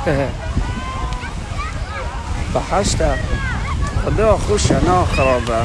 בחשת, חדו אחוש לא, שנה רבה.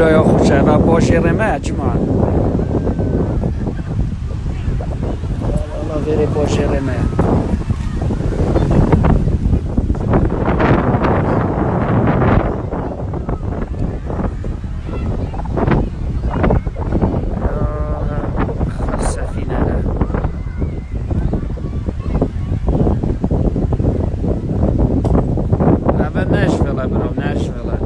خود برای خوشه و باشه رمه جماعة والله غير باشه رمه. آه، سفینه ده اول نشفله برو نشفله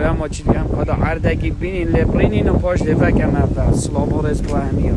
نشفله ما چی هم کدا عردگی بینین لپرینین و پاش دفعه کم هفته. سلام و رزق و همیه